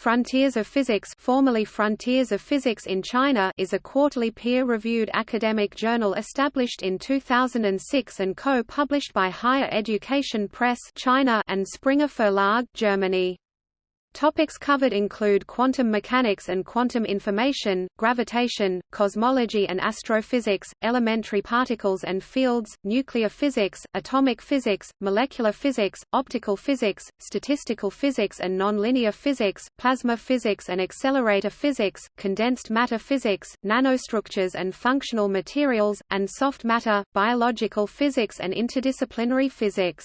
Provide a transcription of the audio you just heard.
Frontiers of Physics formerly Frontiers of Physics in China is a quarterly peer-reviewed academic journal established in 2006 and co-published by Higher Education Press China and Springer Verlag Germany. Topics covered include quantum mechanics and quantum information, gravitation, cosmology and astrophysics, elementary particles and fields, nuclear physics, atomic physics, molecular physics, optical physics, statistical physics and nonlinear physics, plasma physics and accelerator physics, condensed matter physics, nanostructures and functional materials, and soft matter, biological physics and interdisciplinary physics.